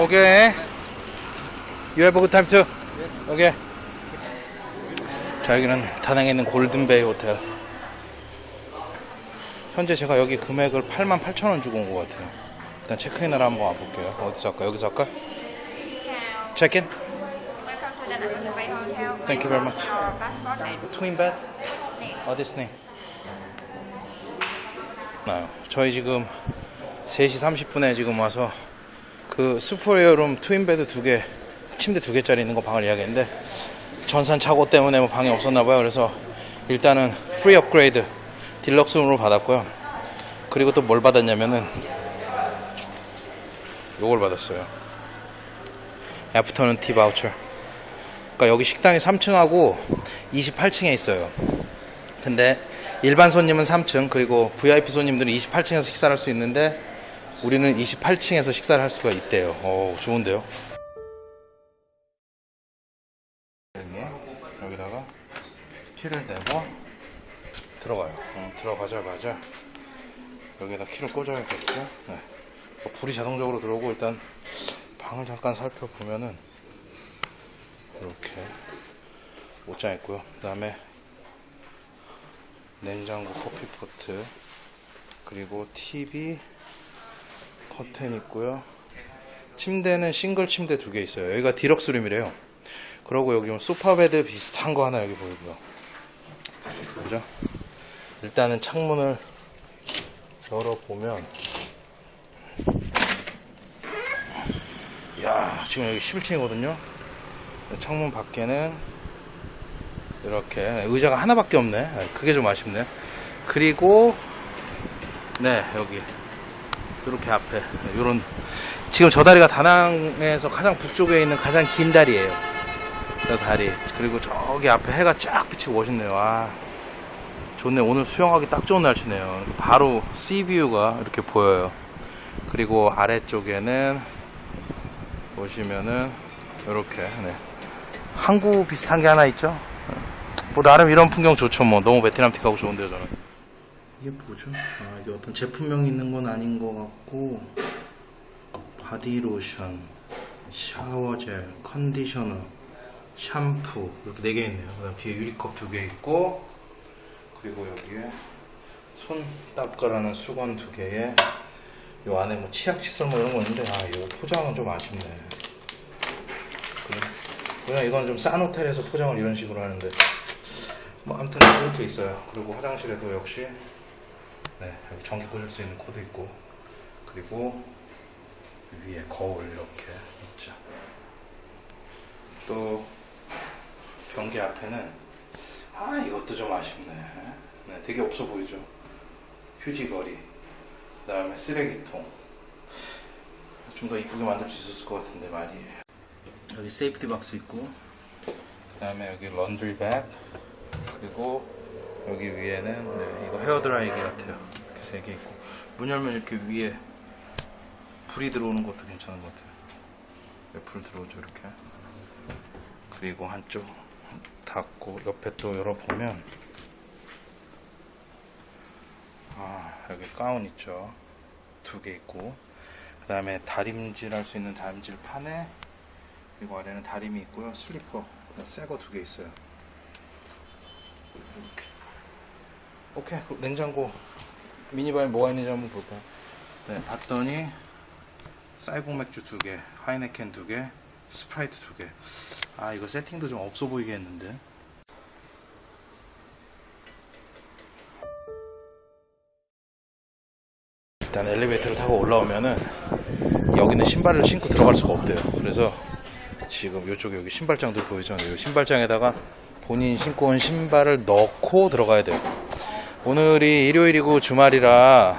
Okay. You have a good time too. Okay. 자 여기는 다낭에 있는 골든베이 호텔. 현재 제가 여기 금액을 88,000원 주고 온 것 같아요. 일단 체크인을 한번 와볼게요. 어디서 할까? 여기서 할까? Hotel. Thank you very much. Twin bed? What is name? 나요. 저희 지금 3시 30분에 지금 와서 그 superior room twin bed 두 개, 침대 두 개짜리 있는 거 방을 예약했는데 전산 착오 때문에 뭐 방이 없었나 봐요. 그래서 일단은 free 업그레이드 deluxe room으로 받았고요. 그리고 또 뭘 받았냐면은 요걸 받았어요. afternoon tea voucher. 그러니까 여기 식당이 3층하고 28층에 있어요. 근데 일반 손님은 3층 그리고 VIP 손님들은 28층에서 식사를 할 수 있는데 우리는 28층에서 식사를 할 수가 있대요. 오, 좋은데요? 여기, 여기다가 키를 내고 들어가요. 어, 들어가자마자 여기다 키를 꽂아야겠고 네. 어, 불이 자동적으로 들어오고 일단 방을 잠깐 살펴보면은 이렇게 옷장 있고요. 그 다음에 냉장고 커피포트 그리고 TV 커튼 있고요. 침대는 싱글 침대 두 개 있어요. 여기가 deluxe room이래요. 그리고 여기 sofa bed 비슷한 거 하나 여기 보이고요. 그죠? 일단은 창문을 열어보면 야 지금 여기 11층이거든요. 창문 밖에는 이렇게 의자가 하나밖에 없네. 그게 좀 아쉽네. 그리고 네 여기 이렇게 앞에 이런 지금 저 다리가 다낭에서 가장 북쪽에 있는 가장 긴 다리예요. 저 다리 그리고 저기 앞에 해가 쫙 비치고 멋있네요. 와 좋네. 오늘 수영하기 딱 좋은 날씨네요. 바로 씨뷰가 이렇게 보여요. 그리고 아래쪽에는 보시면은 이렇게 네. 항구 비슷한 게 하나 있죠. 뭐 나름 이런 풍경 좋죠. 뭐 너무 베트남 틱하고 좋은데요, 저는. 이게 뭐죠? 아 이게 어떤 제품명이 있는 건 아닌 것 같고 바디로션, 샤워젤, 컨디셔너, 샴푸 이렇게 네 개 있네요. 그다음 뒤에 유리컵 두 개 있고 그리고 여기에 손 닦으라는 수건 두 개에 요 안에 뭐 치약 칫솔 뭐 이런 거 있는데 아 이거 포장은 좀 아쉽네. 그냥 이건 좀 싼 호텔에서 포장을 이런 식으로 하는데 뭐 아무튼 이렇게 있어요. 그리고 화장실에도 역시 네 여기 전기 꽂을 수 있는 코드 있고 그리고 위에 거울 이렇게 있죠. 또 변기 앞에는 아 이것도 좀 아쉽네. 네, 되게 없어 보이죠. 휴지걸이, 그 다음에 쓰레기통. 좀 더 이쁘게 만들 수 있었을 것 같은데 말이에요. 여기 safety box 있고, 그 다음에 여기 laundry bag, 그리고 여기 위에는 네, 이거 헤어 드라이기 같아요. 이렇게 세개 있고, 문 열면 이렇게 위에 불이 들어오는 것도 괜찮은 것 같아요. 왜불 들어오죠 이렇게. 그리고 한쪽 닫고 옆에 또 열어보면 아 여기 가운 있죠. 두 개 있고 그 다음에 다림질 할 수 있는 다림질 판에 그리고 아래는 다림이 있고요. 슬리퍼 새거 두 개 있어요. 이렇게 오케이. 냉장고 미니바에 뭐가 있는지 한번 볼까요 네 봤더니 쌀국 맥주 두 개 하이네켄 두 개 스프라이트 두 개 아 이거 세팅도 좀 없어 보이게 했는데 일단 엘리베이터를 타고 올라오면은 여기는 신발을 신고 들어갈 수가 없대요. 그래서 지금 이쪽에 여기 신발장들 보이죠? 이 신발장에다가 본인 신고 온 신발을 넣고 들어가야 돼요. 오늘이 일요일이고 주말이라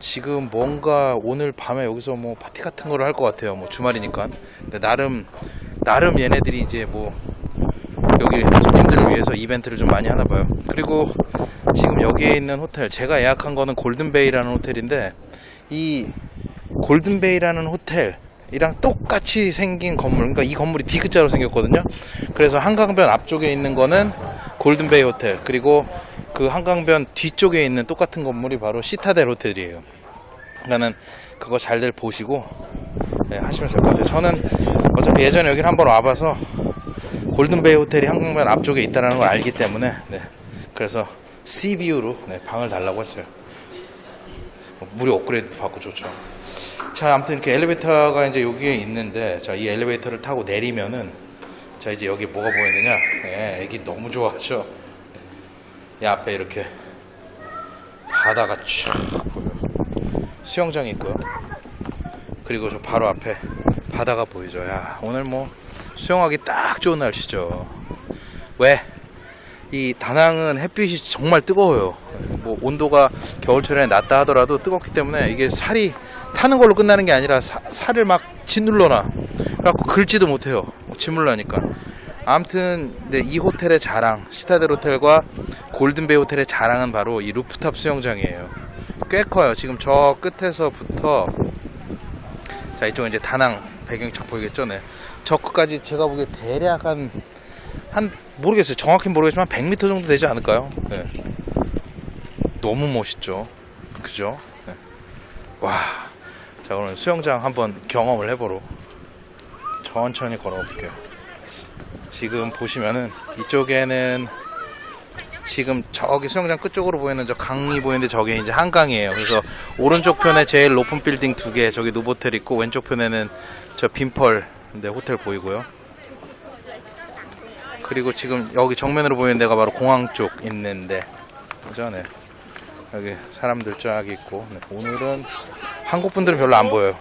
지금 뭔가 오늘 밤에 여기서 뭐 파티 같은 거를 할것 같아요. 뭐 주말이니까. 근데 나름 나름 얘네들이 이제 뭐 여기 손님들을 위해서 이벤트를 좀 많이 하나 봐요. 그리고 지금 여기에 있는 호텔 제가 예약한 거는 골든베이라는 호텔인데 이 골든베이라는 호텔이랑 똑같이 생긴 건물 그러니까 이 건물이 디귿자로 생겼거든요. 그래서 한강변 앞쪽에 있는 거는 골든베이 호텔 그리고 그 한강변 뒤쪽에 있는 똑같은 건물이 바로 시타델 호텔이에요. 그러니까는 그거 잘들 보시고 네, 하시면 될 것 같아요. 저는 어차피 예전에 여기를 한번 와봐서 골든베이 호텔이 한강변 앞쪽에 있다는 걸 알기 때문에 네, 그래서 C뷰로 네, 방을 달라고 했어요. 무료 업그레이드 받고 좋죠. 자, 아무튼 이렇게 엘리베이터가 이제 여기에 있는데, 자, 이 엘리베이터를 타고 내리면은, 자, 이제 여기 뭐가 보이느냐? 예, 애기 너무 좋아하죠? 이 앞에 이렇게 바다가 쫙 보여요. 수영장이 있고요. 그리고 저 바로 앞에 바다가 보이죠. 야, 오늘 뭐 수영하기 딱 좋은 날씨죠. 왜? 이 다낭은 햇빛이 정말 뜨거워요. 뭐 온도가 겨울철에 낮다 하더라도 뜨겁기 때문에 이게 살이 타는 걸로 끝나는 게 아니라 사- 살을 막 짓눌러놔. 그래갖고 긁지도 못해요. 짓눌러니까. 아무튼 네, 이 호텔의 자랑, 시타델 호텔과 골든베이 호텔의 자랑은 바로 이 루프탑 수영장이에요. 꽤 커요. 지금 저 끝에서부터 자 이쪽은 이제 다낭 배경이 쫙 보이겠죠, 네. 저 끝까지 제가 보기에 대략 한 한 모르겠어요. 정확히 모르겠지만 100m 정도 되지 않을까요? 네. 너무 멋있죠. 그죠? 네. 와. 자, 오늘 수영장 한번 경험을 해보러 천천히 걸어볼게요. 지금 보시면은 이쪽에는 지금 저기 수영장 끝쪽으로 보이는 저 강이 보이는데 저게 이제 한강이에요. 그래서 오른쪽 편에 제일 높은 빌딩 두 개, 저기 노보텔 있고 왼쪽 편에는 저 빈펄 네, 호텔 보이고요. 그리고 지금 여기 정면으로 보이는 데가 바로 공항 쪽 있는데 그죠? 네. 여기 사람들 쫙 있고 네, 오늘은 한국 분들은 별로 안 보여요.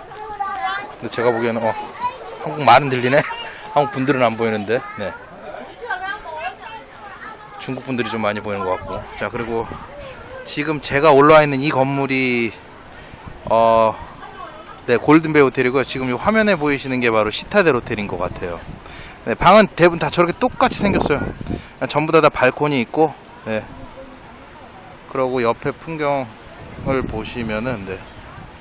근데 제가 보기에는 어, 한국 말은 들리네. 한국 분들은 안 보이는데 네. 중국 분들이 좀 많이 보이는 것 같고 자 그리고 지금 제가 올라와 있는 이 건물이 어, 네 골든베이 호텔이고요. 지금 이 화면에 보이시는 게 바로 시타델 호텔인 것 같아요. 네, 방은 대부분 다 저렇게 똑같이 생겼어요. 전부 다 다 발코니 있고, 네. 그러고 옆에 풍경을 보시면은, 네.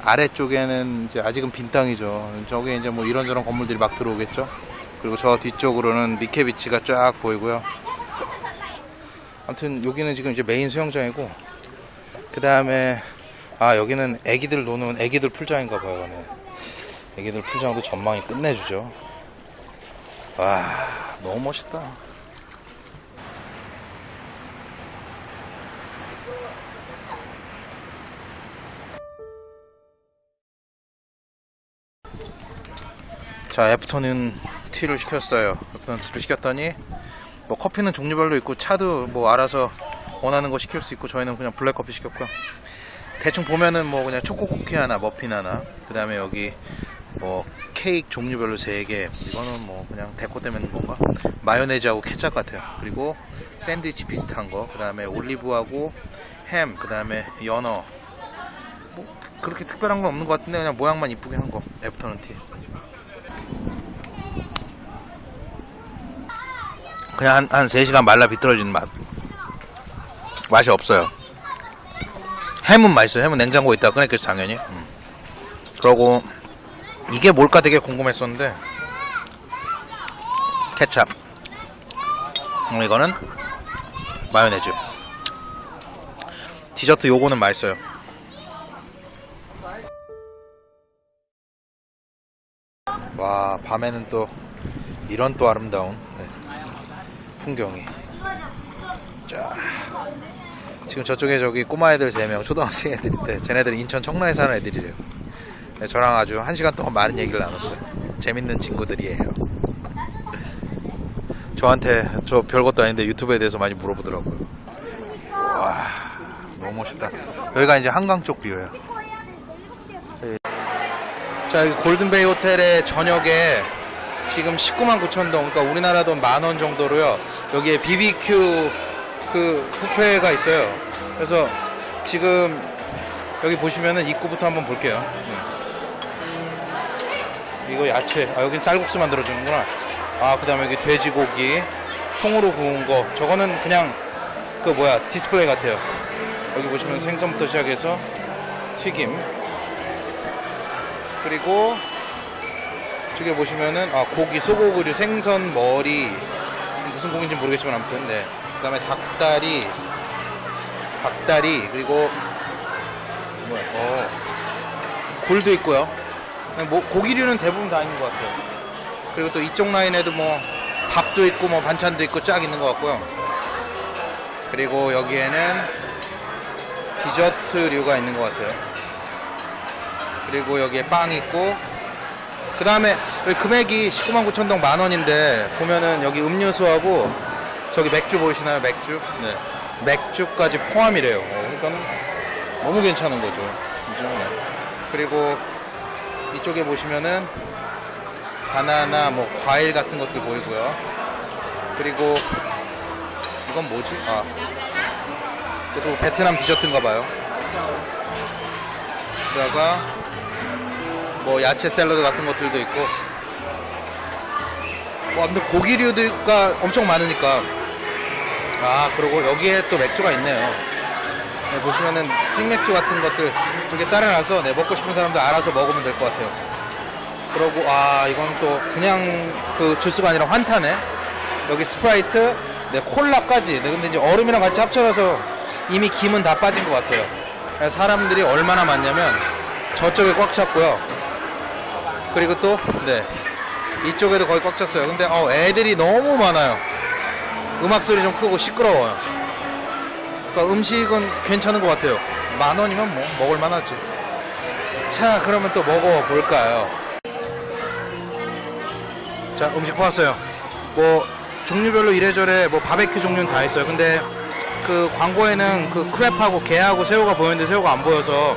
아래쪽에는 이제 아직은 빈 땅이죠. 저게 이제 뭐 이런저런 건물들이 막 들어오겠죠. 그리고 저 뒤쪽으로는 미케비치가 쫙 보이고요. 아무튼 여기는 지금 이제 메인 수영장이고, 그 다음에, 아, 여기는 애기들 노는 애기들 풀장인가 봐요. 네. 애기들 풀장도 전망이 끝내주죠. 와 너무 멋있다 자 애프터는 티를 시켰어요. 애프터는 티를 시켰더니 뭐 커피는 종류별로 있고 차도 뭐 알아서 원하는 거 시킬 수 있고 저희는 그냥 블랙커피 시켰고요. 대충 보면은 뭐 그냥 초코 쿠키 하나 머핀 하나 그 다음에 여기 뭐 케이크 종류별로 3개. 이거는 뭐 그냥 데코 때문에 건가? 마요네즈하고 케찹 같아요. 그리고 샌드위치 비슷한 거그 다음에 올리브하고 햄 그 다음에 연어. 뭐 그렇게 특별한 건 없는 것 같은데 그냥 모양만 이쁘게 한 거. 애프터눈 티 그냥 한, 한 3시간 말라 비틀어지는 맛. 맛이 없어요. 햄은 맛있어요. 햄은 냉장고에 있다가 꺼냈겠죠 당연히. 음. 그러고 이게 뭘까 되게 궁금했었는데 케찹. 음, 이거는 마요네즈. 디저트 요거는 맛있어요. 와 밤에는 또 이런 또 아름다운 네, 풍경이 자 지금 저쪽에 저기 꼬마 애들 3명 초등학생 애들인데 쟤네들은 인천 청라에 사는 애들이래요 네, 저랑 아주 한 시간 동안 많은 얘기를 나눴어요. 재밌는 친구들이에요. 저한테 저 별것도 아닌데 유튜브에 대해서 많이 물어보더라고요. 와, 너무 멋있다. 여기가 이제 한강 쪽 뷰예요. 네. 자, 여기 골든베이 호텔의 저녁에 지금 19만 9천 동, 그러니까 우리나라 돈 만 원 정도로요. 여기에 BBQ 그 뷔페가 있어요. 그래서 지금 여기 보시면은 입구부터 한번 볼게요. 네. 이거 야채. 아, 여긴 쌀국수 만들어 주는구나. 아, 그 다음에 여기 돼지고기. 통으로 구운 거. 저거는 그냥, 그 뭐야, 디스플레이 같아요. 여기 보시면 생선부터 시작해서 튀김. 그리고, 이쪽에 보시면은, 아, 고기, 소고기, 생선, 머리. 무슨 고기인지 모르겠지만, 아무튼, 네. 그 다음에 닭다리. 닭다리. 그리고, 뭐야, 어. 굴도 있고요. 뭐 고기류는 대부분 다 있는 것 같아요. 그리고 또 이쪽 라인에도 뭐 밥도 있고 뭐 반찬도 있고 쫙 있는 것 같고요. 그리고 여기에는 디저트류가 있는 것 같아요. 그리고 여기에 빵 있고 그 다음에 금액이 19만 9천 동 만 원인데 보면은 여기 음료수하고 저기 맥주 보이시나요? 맥주? 네. 맥주까지 포함이래요. 어, 그러니까 너무 괜찮은 거죠. 네. 그리고 이쪽에 보시면은 바나나, 뭐 과일 같은 것들 보이고요. 그리고 이건 뭐지? 아, 그래도 베트남 디저트인가 봐요. 그다가 뭐 야채 샐러드 같은 것들도 있고. 뭐 아무튼 고기류가 엄청 많으니까. 아 그리고 여기에 또 맥주가 있네요. 네, 보시면은 생맥주 같은 것들 이렇게 따라놔서 네, 먹고 싶은 사람들 알아서 먹으면 될 것 같아요. 그러고 아 이건 또 그냥 그 주스가 아니라 환타네. 여기 스프라이트 네, 콜라까지. 네, 근데 이제 얼음이랑 같이 합쳐져서 이미 김은 다 빠진 것 같아요. 사람들이 얼마나 많냐면 저쪽에 꽉 찼고요 그리고 또 네, 이쪽에도 거의 꽉 찼어요. 근데 어, 애들이 너무 많아요. 음악 소리 좀 크고 시끄러워요. 그러니까 음식은 괜찮은 것 같아요. 만 원이면 뭐 먹을 만하지. 자 그러면 또 먹어볼까요? 자 음식 보았어요. 뭐 종류별로 이래저래 뭐 바베큐 종류는 다 있어요. 근데 그 광고에는 그 크랩하고 게하고 새우가 보였는데 새우가 안 보여서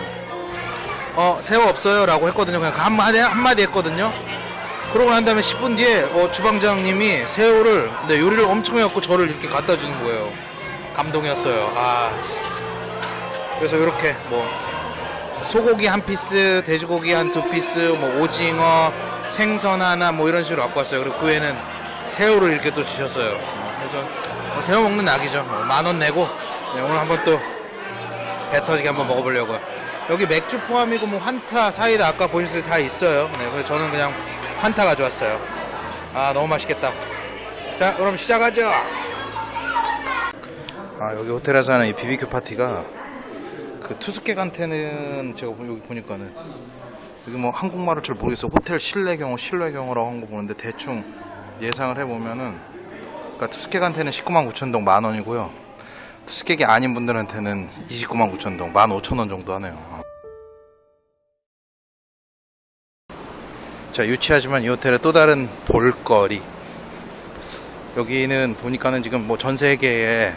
어 새우 없어요? 라고 했거든요. 그냥 그 한마디, 한마디 했거든요. 그러고 난 다음에 10분 뒤에 어, 주방장님이 새우를 네, 요리를 엄청 해갖고 저를 이렇게 갖다 주는 거예요. 감동이었어요. 아 그래서 이렇게 뭐 소고기 한 piece 돼지고기 한 두 피스 뭐 오징어 생선 하나 뭐 이런 식으로 갖고 왔어요. 그리고 그 외에는 새우를 이렇게 또 주셨어요. 어, 그래서 뭐 새우 먹는 낙이죠. 만 원 내고 네, 오늘 한번 또 배 터지게 한번 먹어보려고요 여기 맥주 포함이고 뭐 환타 사이다. 아까 보셨을 때 다 있어요. 네, 그래서 저는 그냥 환타 가져왔어요. 아 너무 맛있겠다. 자 그럼 시작하죠. 아 여기 호텔에서 하는 이 BBQ 파티가 그 투숙객한테는 제가 보- 여기 보니까는 여기 뭐 한국말을 잘 모르겠어요 호텔 실내 경호 실외 경호라고 한 거 보는데 대충 예상을 해보면은 그러니까 투숙객한테는 19만 9천 동만 원이고요. 투숙객이 아닌 분들한테는 29만 9천 동 15,000원 정도 하네요 자 유치하지만 이 호텔의 또 다른 볼거리. 여기는 보니까는 지금 뭐 전 세계에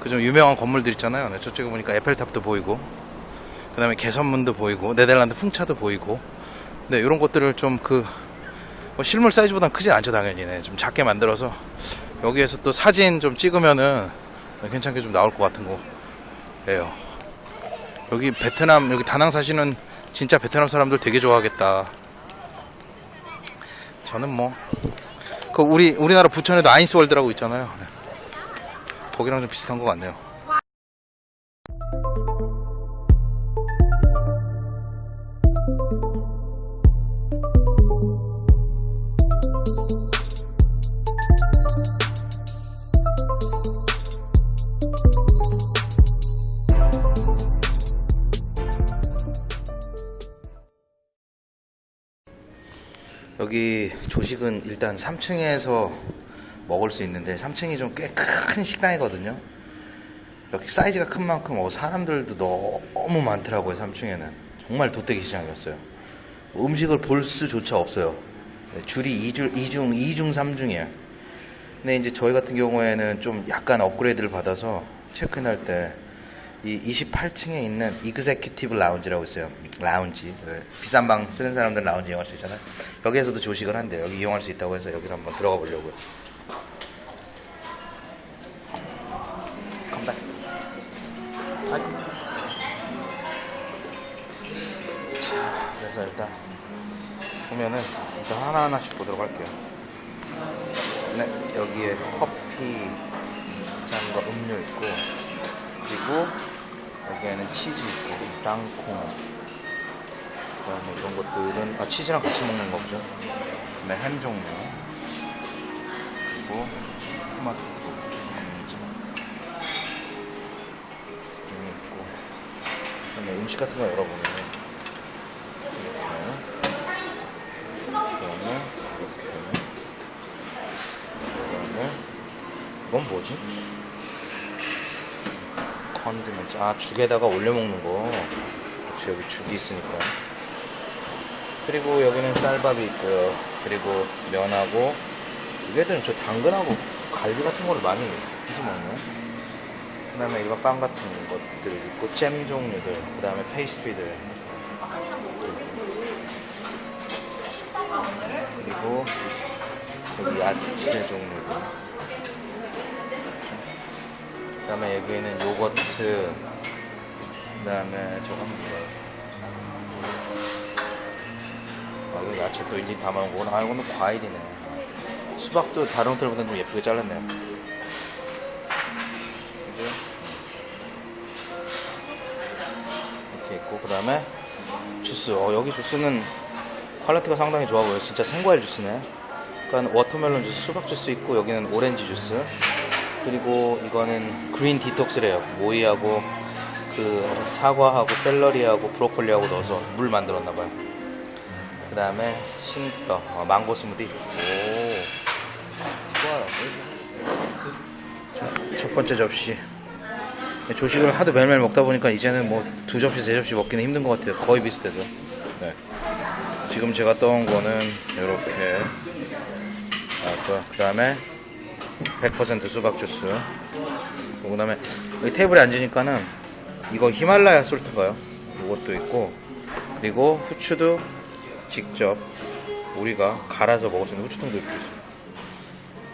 그 좀 유명한 건물들 있잖아요. 네, 저쪽에 보니까 에펠탑도 보이고 그 다음에 개선문도 보이고 네덜란드 풍차도 보이고. 네 이런 것들을 좀그 실물 사이즈보단 크진 않죠 당연히. 네, 좀 작게 만들어서. 여기에서 또 사진 좀 찍으면은 괜찮게 좀 나올 것 같은 거예요. 여기 베트남 여기 다낭 사시는 진짜 베트남 사람들 되게 좋아하겠다 저는 뭐, 그 우리, 우리나라 부천에도 아인스월드라고 있잖아요. 네. 거기랑 좀 비슷한 것 같네요. 일단 3층에서 먹을 수 있는데 3층이 좀 꽤 큰 식당이거든요. 여기 사이즈가 큰 만큼 어, 사람들도 너무 많더라고요. 3층에는 정말 도떼기 시장이었어요. 음식을 볼 수조차 없어요. 네, 줄이 2줄, 2중, 2중, 3중이에요. 근데 이제 저희 같은 경우에는 좀 약간 업그레이드를 받아서 체크인할 때 이 28층에 있는 이그제큐티브 라운지라고 있어요. 라운지. 네, 비싼 방 쓰는 사람들 라운지 이용할 수 있잖아요. 여기에서도 조식을 한대요. 여기 이용할 수 있다고 해서 여기로 한번 들어가 보려고요. 컴백. 아이고. 자, 그래서 일단 보면은 일단 하나하나씩 보도록 할게요. 네, 여기에 커피 잔과 음료 있고 그리고 여기에는 치즈 있고 땅콩 그다음에 이런 것들은 아 치즈랑 같이 먹는 거죠. 네, 햄 종류 그리고 토마토 등이 있고 그다음에 음식 같은 거 열어보면 이렇게 그다음에 이렇게. 그다음에 이건 뭐지? condiment. 아 죽에다가 올려 먹는 거. 그치, 여기 죽이 있으니까. 그리고 여기는 쌀밥이 있고요. 그리고 면하고 얘들은 저 당근하고 갈비 같은 거를 많이 해서 먹네. 그 다음에 일반 빵 같은 것들 있고 잼 종류들 그 다음에 페이스트리들 그리고 여기 야채 종류들 그 다음에 여기에는 요거트 그 다음에 저건 뭐야 아, 이거 야채 또 일일이 담아놓은 거구나 아 이거는 과일이네. 수박도 다른 호텔보다 좀 예쁘게 잘랐네요? 이렇게 있고 그 다음에 주스. 어, 여기 주스는 quality가 상당히 좋아 보여요. 진짜 생과일 주스네. 그러니까 watermelon 주스 수박 주스 있고 여기는 오렌지 주스 그리고 이거는 green detox래요. 오이하고 그 사과하고 샐러리하고 브로콜리하고 넣어서 물 만들었나 봐요. 그 다음에 싱떡 어, 망고 스무디. 오 좋아요 자, 첫 번째 접시. 조식을 하도 매일매일 먹다 보니까 이제는 뭐 두 접시 세 접시 먹기는 힘든 것 같아요. 거의 비슷해서. 네. 지금 제가 떠온 거는 이렇게. 그 다음에 100% 수박 주스. 그 다음에 여기 테이블에 앉으니까는 이거 히말라야 솔트인가요? 이것도 있고 그리고 후추도 직접 우리가 갈아서 먹을 수 있는 후추통도 있고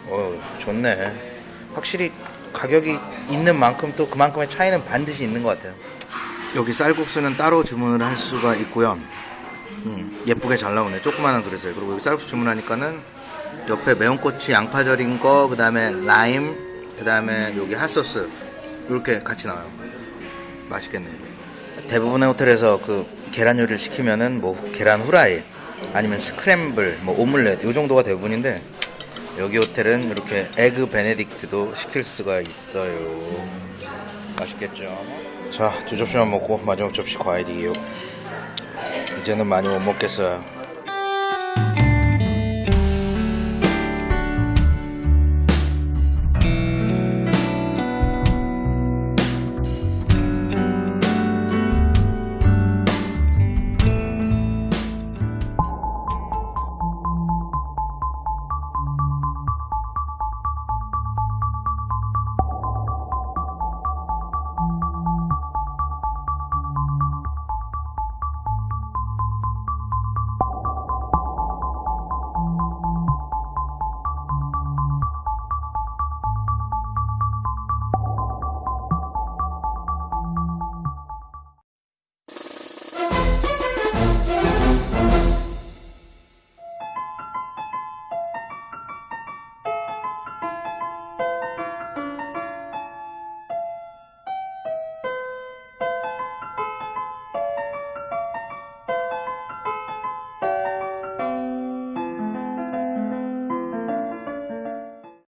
어 좋네. 확실히 가격이 있는 만큼 또 그만큼의 차이는 반드시 있는 것 같아요. 여기 쌀국수는 따로 주문을 할 수가 있고요. 음, 예쁘게 잘 나오네. 조그마한 그릇에. 그리고 여기 쌀국수 주문하니까는 옆에 매운 고추 양파 절인 거 그 다음에 라임 그 다음에 여기 핫소스. 이렇게 같이 나와요. 맛있겠네 이게. 대부분의 호텔에서 그 계란 요리를 시키면은 뭐 계란 후라이 아니면 스크램블 뭐 오믈렛 이 정도가 대부분인데 여기 호텔은 이렇게 에그 베네딕트도 시킬 수가 있어요. 맛있겠죠? 자 두 접시만 먹고 마지막 접시 과일이에요. 이제는 많이 못 먹겠어요